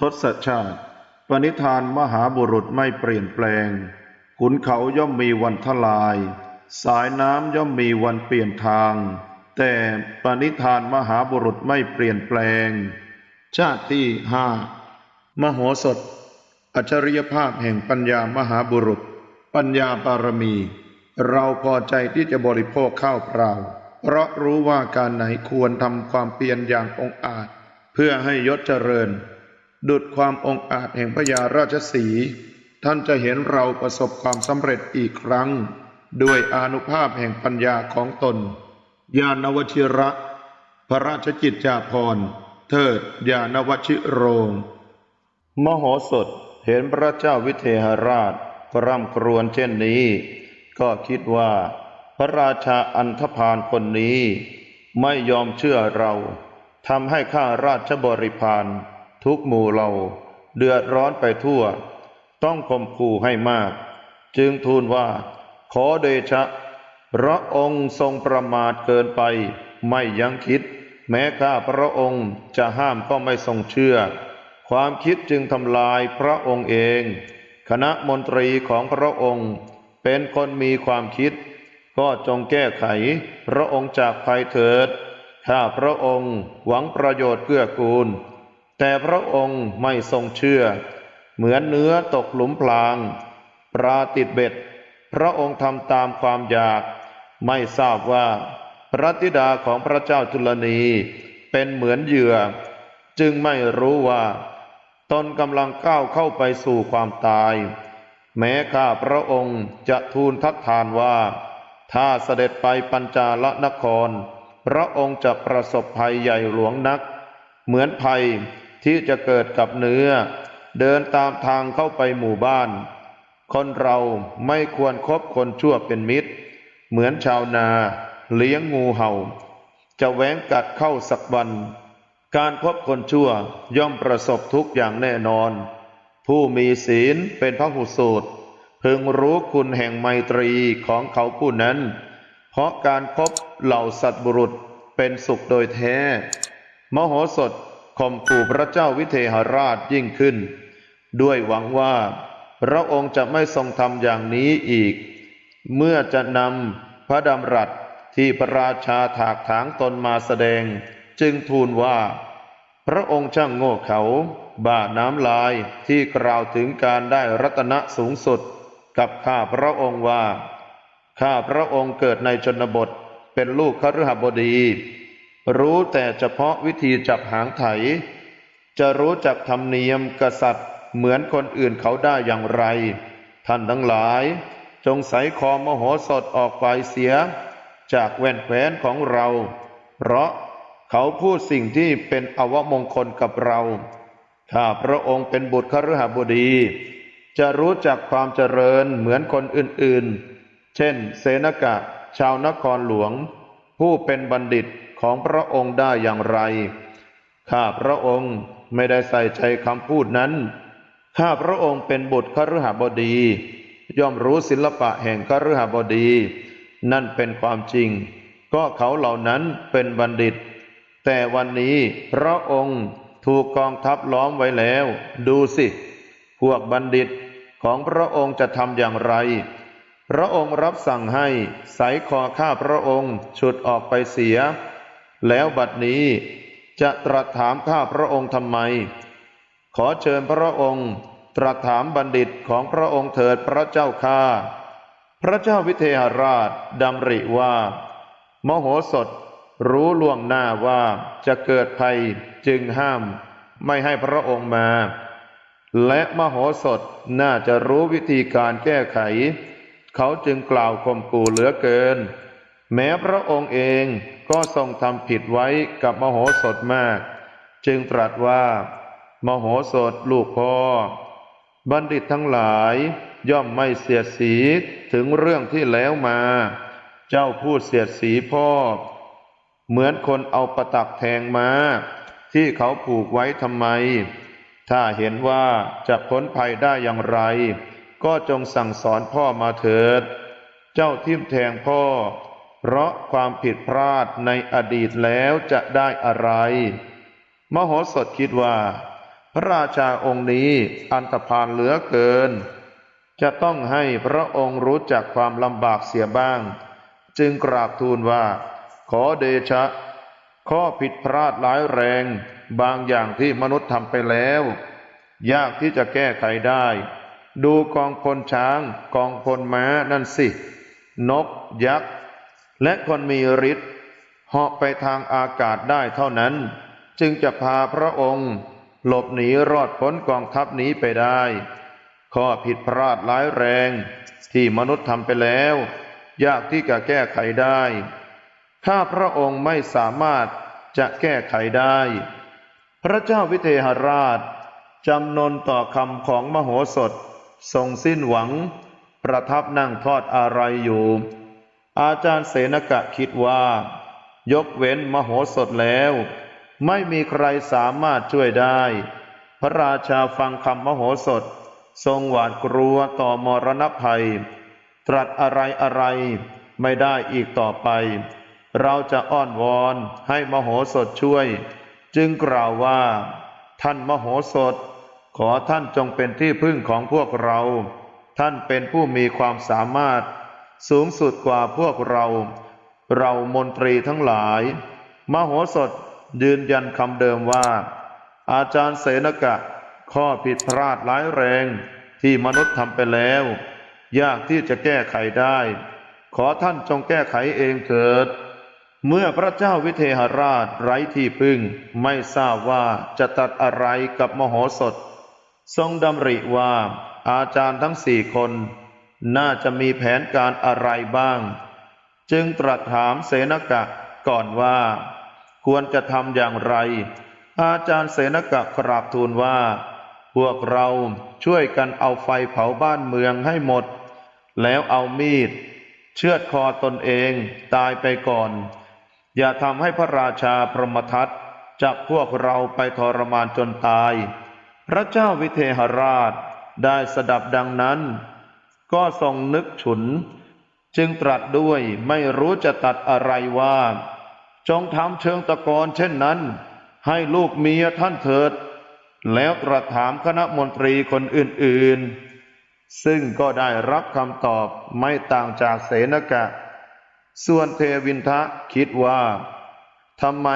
ทศชาติ ปณิธานมหาบุรุษไม่เปลี่ยนแปลง ขุนเขาย่อมมีวันทลาย สายน้ำย่อมมีวันเปลี่ยนทาง แต่ปณิธานมหาบุรุษไม่เปลี่ยนแปลง ชาติที่ห้ามโหสถ อัจฉริยภาพแห่งปัญญามหาบุรุษ ปัญญาบารมี เราพอใจที่จะบริโภคข้าวเปล่า เพราะรู้ว่าการไหนควรทำความเพียรอย่างองอาจ เพื่อให้ยศเจริญ ดุดความองอาจแห่งพญาราชสี ท่านจะเห็นเราประสบความสำเร็จอีกครั้ง ด้วยอนุภาพแห่งปัญญาของตน ญาณวชิระ พระราชกิจจาภรณ์ เทิดญาณวชิโรง มโหสถเห็นพระเจ้าวิเทหราชร่ำครวญเช่นนี้ ก็คิดว่า พระราชาอันธพาลคนนี้ ไม่ยอมเชื่อเราทำให้ข้าราชบริพาร ทุกหมู่เราเดือดร้อนไปทั่ว ต้องข่มขู่ให้มาก จึงทูลว่า ขอเดชะ พระองค์ทรงประมาทเกินไป ไม่ยังคิด แม้ข้าพระองค์จะห้ามก็ไม่ทรงเชื่อ ความคิดจึงทำลายพระองค์เอง คณะมนตรีของพระองค์เป็นคนมีความคิด ก็จงแก้ไข พระองค์จากภัยเถิดข้าพระองค์หวังประโยชน์เกื้อกูล แต่พระองค์ไม่ทรงเชื่อ เหมือนเนื้อตกหลุมพราง ปลาติดเบ็ด พระองค์ทำตามความอยาก ไม่ทราบว่า พระธิดาของพระเจ้าจุลนีเป็นเหมือนเหยื่อ จึงไม่รู้ว่า ตนกำลังก้าวเข้าไปสู่ความตาย แม้ข้าพระองค์จะทูลทัดทานว่า ถ้าเสด็จไปปัญจาลนคร พระองค์จะประสบภัยใหญ่หลวงนัก เหมือนภัย ที่จะเกิดกับเนื้อ เดินตามทางเข้าไปหมู่บ้าน คนเราไม่ควรคบคนชั่วเป็นมิตร เหมือนชาวนาเลี้ยงงูเห่า จะแหวงกัดเข้าสักวัน การคบคนชั่วย่อมประสบทุกอย่างแน่นอน ผู้มีศีลเป็นพระหุสูตรพึงรู้คุณแห่งไมตรีของเขาผู้นั้น เพราะการครบเหล่าสัตว์บุรุษเป็นสุขโดยแท้ มโหสถ ข่มขู่พระเจ้าวิเทหราชยิ่งขึ้น ด้วยหวังว่า พระองค์จะไม่ทรงทำอย่างนี้อีก เมื่อจะนำพระดำรัสที่พระราชาถากถางตนมาแสดง จึงทูลว่า พระองค์ช่างโง่เขาบ้าน้ำลายที่กล่าวถึงการได้รัตนะสูงสุด กับข้าพระองค์ว่า ข้าพระองค์เกิดในชนบทเป็นลูกคฤหบดี รู้แต่เฉพาะวิธีจับหางไถ จะรู้จักธรรมเนียมกษัตริย์ เหมือนคนอื่นเขาได้อย่างไร ท่านทั้งหลาย จงใส่คอมโหสถออกไปเสีย จากแว่นแคว้นของเรา เพราะเขาพูดสิ่งที่เป็นอวมงคลกับเราข้าพระองค์เป็นบุตรคฤหบดี จะรู้จักความเจริญเหมือนคนอื่นๆ เช่น เสนกะ ชาวนครหลวง ผู้เป็นบัณฑิต ของพระองค์ได้อย่างไร ข้าพระองค์ไม่ได้ใส่ใจคำพูดนั้น ข้าพระองค์เป็นบุตรคฤหบดี ย่อมรู้ศิลปะแห่งคฤหบดี นั่นเป็นความจริง ก็เขาเหล่านั้นเป็นบัณฑิต แต่วันนี้พระองค์ถูกกองทัพล้อมไว้แล้ว ดูสิ พวกบัณฑิตของพระองค์จะทำอย่างไร พระองค์รับสั่งให้ใสคอข้าพระองค์ ฉุดออกไปเสีย แล้วบัดนี้จะตรัสถามข้าพระองค์ทำไม ขอเชิญพระองค์ตรัสถามบัณฑิตของพระองค์เถิดพระเจ้าข้าพระเจ้าวิเทหราชดำริว่า มโหสถรู้ล่วงหน้าว่าจะเกิดภัยจึงห้าม ไม่ให้พระองค์มา และมโหสถน่าจะรู้วิธีการแก้ไข เขาจึงกล่าวข่มขู่เหลือเกิน แม้พระองค์เองก็ทรงทำผิดไว้กับมโหสถมาก จึงตรัสว่า มโหสถลูกพ่อ บัณฑิตทั้งหลายย่อมไม่เสียดสีถึงเรื่องที่แล้วมา เจ้าพูดเสียดสีพ่อ เหมือนคนเอาประตักแทงมา ที่เขาผูกไว้ทำไม ถ้าเห็นว่าจะพ้นภัยได้อย่างไร ก็จงสั่งสอนพ่อมาเถิด เจ้าทิ่มแทงพ่อ เพราะความผิดพลาดในอดีตแล้วจะได้อะไร มโหสถคิดว่า พระราชาองค์นี้อันธพาลเหลือเกิน จะต้องให้พระองค์รู้จักความลำบากเสียบ้าง จึงกราบทูลว่า ขอเดชะ ข้อผิดพลาดร้ายแรง บางอย่างที่มนุษย์ทำไปแล้ว ยากที่จะแก้ไขได้ ดูกองพลช้าง กองพลม้านั่นสิ นกยักษ์ และคนมีฤทธิ์เหาะไปทางอากาศได้เท่านั้น จึงจะพาพระองค์หลบหนีรอดพ้นกองทัพนี้ไปได้ ข้อผิดพลาดร้ายแรงที่มนุษย์ทำไปแล้ว ยากที่จะแก้ไขได้ ถ้าพระองค์ไม่สามารถจะแก้ไขได้ พระเจ้าวิเทหราชจำนนต่อคำของมโหสถทรงสิ้นหวัง ประทับนั่งทอดอะไรอยู่ อาจารย์เสนกะคิดว่า ยกเว้นมโหสถแล้ว ไม่มีใครสามารถช่วยได้ พระราชาฟังคำมโหสถ ทรงหวาดกลัวต่อมรณภัย ตรัสอะไรอะไรไม่ได้อีกต่อไป เราจะอ้อนวอนให้มโหสถช่วย จึงกล่าวว่า ท่านมโหสถ ขอท่านจงเป็นที่พึ่งของพวกเรา ท่านเป็นผู้มีความสามารถ สูงสุดกว่าพวกเรา เรามนตรีทั้งหลาย มโหสถยืนยันคำเดิมว่า อาจารย์เสนกะ ข้อผิดพลาดร้ายแรงที่มนุษย์ทำไปแล้ว ยากที่จะแก้ไขได้ ขอท่านจงแก้ไขเองเถิด เมื่อพระเจ้าวิเทหราชไร้ที่พึ่ง ไม่ทราบว่าจะตัดอะไรกับมโหสถ ทรงดำริว่าอาจารย์ทั้งสี่คน น่าจะมีแผนการอะไรบ้าง จึงตรัสถามเสนกะก่อนว่า ควรจะทำอย่างไร อาจารย์เสนกะกราบทูลว่า พวกเราช่วยกันเอาไฟเผาบ้านเมืองให้หมด แล้วเอามีด เชือดคอตนเองตายไปก่อน อย่าทำให้พระราชาพรหมทัตจับพวกเราไปทรมานจนตาย พระเจ้าวิเทหราชได้สดับดังนั้น ก็ทรงนึกฉุน จึงตรัสด้วยไม่รู้จะตัดอะไรว่า จงทำเชิงตะกอนเช่นนั้น ให้ลูกเมียท่านเถิด แล้วตรัสถามคณะมนตรีคนอื่นๆ ซึ่งก็ได้รับคำตอบไม่ต่างจากเสนกะ ส่วนเทวินทะคิดว่าทำไม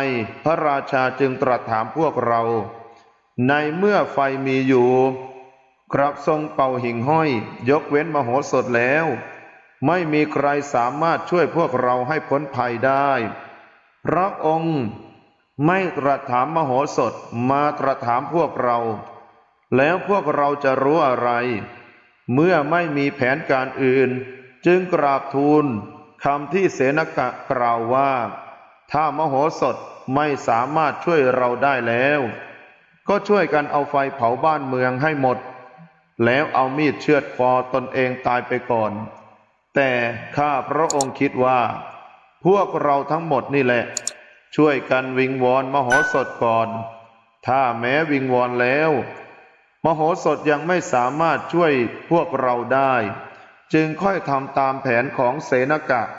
พระราชาจึงตรัสถามพวกเรา ในเมื่อไฟมีอยู่ กลับทรงเป่าหิ่งห้อย ยกเว้นมโหสถแล้ว ไม่มีใครสามารถช่วยพวกเราให้พ้นภัยได้ พระองค์ไม่ตรัสถามมโหสถมาตรัสถามพวกเรา แล้วพวกเราจะรู้อะไร เมื่อไม่มีแผนการอื่น จึงกราบทูลคำที่เสนกะกล่าวว่า ถ้ามโหสถไม่สามารถช่วยเราได้แล้ว ก็ช่วยกันเอาไฟเผาบ้านเมืองให้หมด แล้วเอามีดเชือดคอตนเองตายไปก่อน แต่ข้าพระองค์คิดว่า พวกเราทั้งหมดนี่แหละ ช่วยกันวิงวอนมโหสถก่อน ถ้าแม้วิงวอนแล้ว มโหสถยังไม่สามารถช่วยพวกเราได้ จึงค่อยทำตามแผนของเสนกะ